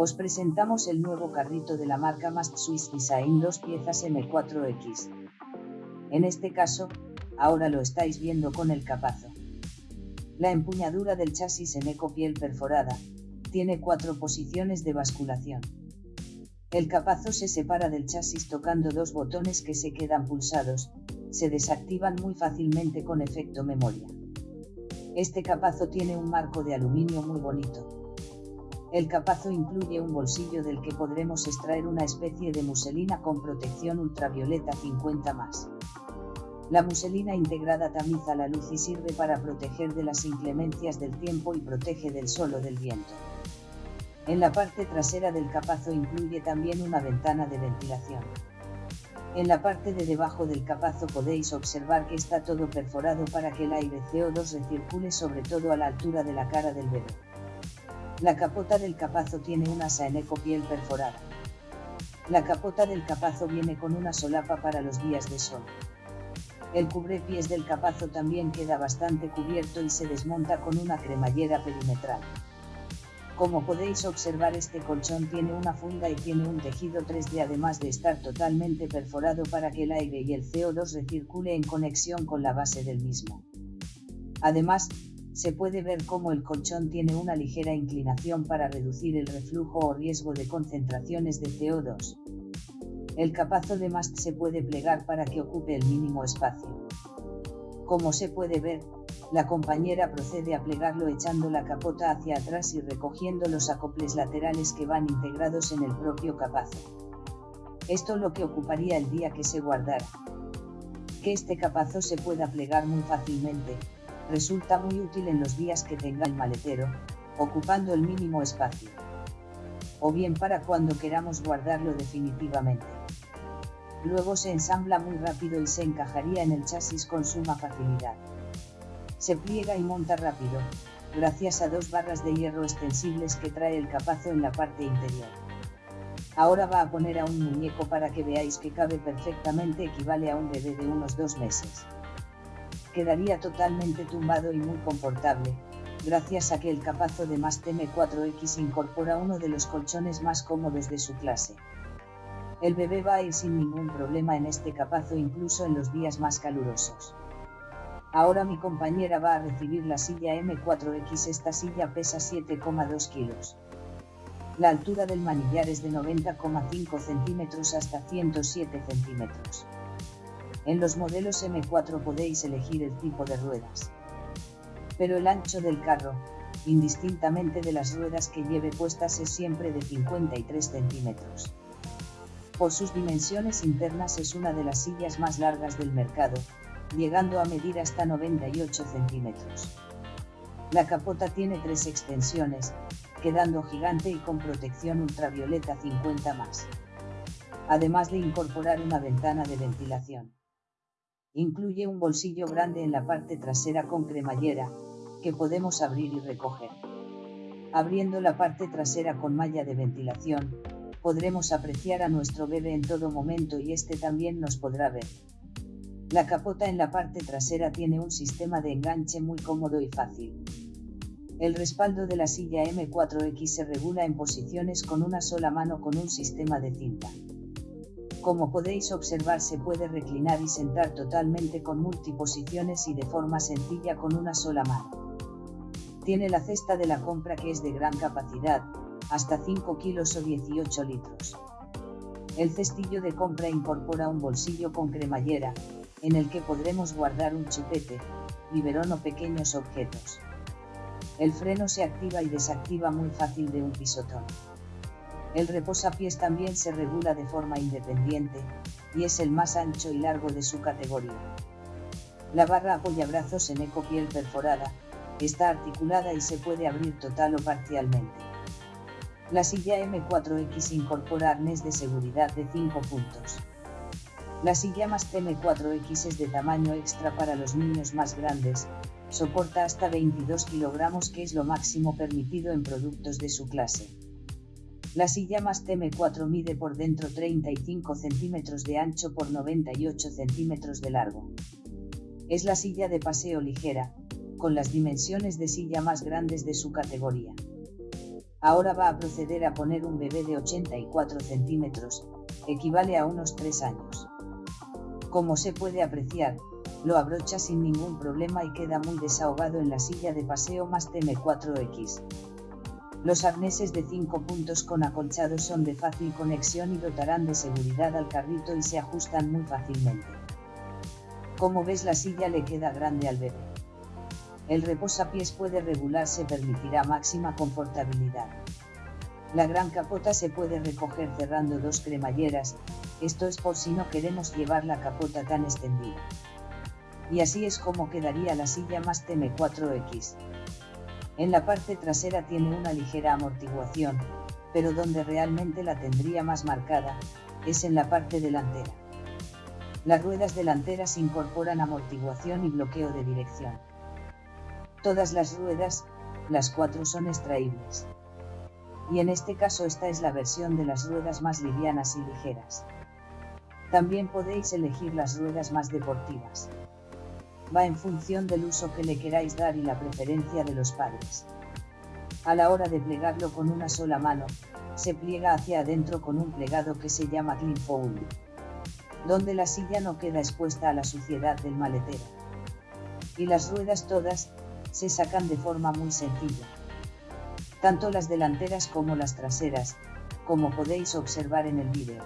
Os presentamos el nuevo carrito de la marca Mast Swiss Design 2 piezas M4X. En este caso, ahora lo estáis viendo con el capazo. La empuñadura del chasis en eco piel perforada, tiene cuatro posiciones de basculación. El capazo se separa del chasis tocando dos botones que se quedan pulsados, se desactivan muy fácilmente con efecto memoria. Este capazo tiene un marco de aluminio muy bonito. El capazo incluye un bolsillo del que podremos extraer una especie de muselina con protección ultravioleta 50 más. La muselina integrada tamiza la luz y sirve para proteger de las inclemencias del tiempo y protege del sol o del viento. En la parte trasera del capazo incluye también una ventana de ventilación. En la parte de debajo del capazo podéis observar que está todo perforado para que el aire CO2 recircule sobre todo a la altura de la cara del bebé. La capota del capazo tiene una saeneco piel perforada. La capota del capazo viene con una solapa para los días de sol. El cubrepiés del capazo también queda bastante cubierto y se desmonta con una cremallera perimetral. Como podéis observar este colchón tiene una funda y tiene un tejido 3D además de estar totalmente perforado para que el aire y el CO2 recircule en conexión con la base del mismo. Además, se puede ver cómo el colchón tiene una ligera inclinación para reducir el reflujo o riesgo de concentraciones de CO2. El capazo de mast se puede plegar para que ocupe el mínimo espacio. Como se puede ver, la compañera procede a plegarlo echando la capota hacia atrás y recogiendo los acoples laterales que van integrados en el propio capazo. Esto lo que ocuparía el día que se guardara. Que este capazo se pueda plegar muy fácilmente, resulta muy útil en los días que tenga el maletero, ocupando el mínimo espacio. O bien para cuando queramos guardarlo definitivamente. Luego se ensambla muy rápido y se encajaría en el chasis con suma facilidad. Se pliega y monta rápido, gracias a dos barras de hierro extensibles que trae el capazo en la parte interior. Ahora va a poner a un muñeco para que veáis que cabe perfectamente equivale a un bebé de unos dos meses. Quedaría totalmente tumbado y muy confortable, gracias a que el capazo de Mast M4X incorpora uno de los colchones más cómodos de su clase. El bebé va a ir sin ningún problema en este capazo incluso en los días más calurosos. Ahora mi compañera va a recibir la silla M4X. Esta silla pesa 7,2 kilos. La altura del manillar es de 90,5 centímetros hasta 107 centímetros. En los modelos M4 podéis elegir el tipo de ruedas. Pero el ancho del carro, indistintamente de las ruedas que lleve puestas es siempre de 53 centímetros. Por sus dimensiones internas es una de las sillas más largas del mercado, llegando a medir hasta 98 centímetros. La capota tiene tres extensiones, quedando gigante y con protección ultravioleta 50 más. Además de incorporar una ventana de ventilación. Incluye un bolsillo grande en la parte trasera con cremallera, que podemos abrir y recoger. Abriendo la parte trasera con malla de ventilación, podremos apreciar a nuestro bebé en todo momento y este también nos podrá ver. La capota en la parte trasera tiene un sistema de enganche muy cómodo y fácil. El respaldo de la silla M4X se regula en posiciones con una sola mano con un sistema de cinta. Como podéis observar se puede reclinar y sentar totalmente con multiposiciones y de forma sencilla con una sola mano. Tiene la cesta de la compra que es de gran capacidad, hasta 5 kilos o 18 litros. El cestillo de compra incorpora un bolsillo con cremallera, en el que podremos guardar un chupete, biberón o pequeños objetos. El freno se activa y desactiva muy fácil de un pisotón. El reposapiés también se regula de forma independiente, y es el más ancho y largo de su categoría. La barra apoyabrazos en eco piel perforada, está articulada y se puede abrir total o parcialmente. La silla M4X incorpora arnés de seguridad de 5 puntos. La silla más TM4X es de tamaño extra para los niños más grandes, soporta hasta 22 kilogramos que es lo máximo permitido en productos de su clase. La silla más TM4 mide por dentro 35 centímetros de ancho por 98 centímetros de largo. Es la silla de paseo ligera, con las dimensiones de silla más grandes de su categoría. Ahora va a proceder a poner un bebé de 84 centímetros, equivale a unos 3 años. Como se puede apreciar, lo abrocha sin ningún problema y queda muy desahogado en la silla de paseo más TM4X. Los arneses de 5 puntos con acolchados son de fácil conexión y dotarán de seguridad al carrito y se ajustan muy fácilmente. Como ves la silla le queda grande al bebé. El reposapiés puede regularse permitirá máxima confortabilidad. La gran capota se puede recoger cerrando dos cremalleras, esto es por si no queremos llevar la capota tan extendida. Y así es como quedaría la silla más TM4X. En la parte trasera tiene una ligera amortiguación, pero donde realmente la tendría más marcada, es en la parte delantera. Las ruedas delanteras incorporan amortiguación y bloqueo de dirección. Todas las ruedas, las cuatro son extraíbles. Y en este caso esta es la versión de las ruedas más livianas y ligeras. También podéis elegir las ruedas más deportivas. Va en función del uso que le queráis dar y la preferencia de los padres. A la hora de plegarlo con una sola mano, se pliega hacia adentro con un plegado que se llama clean fold, donde la silla no queda expuesta a la suciedad del maletero. Y las ruedas todas, se sacan de forma muy sencilla. Tanto las delanteras como las traseras, como podéis observar en el vídeo.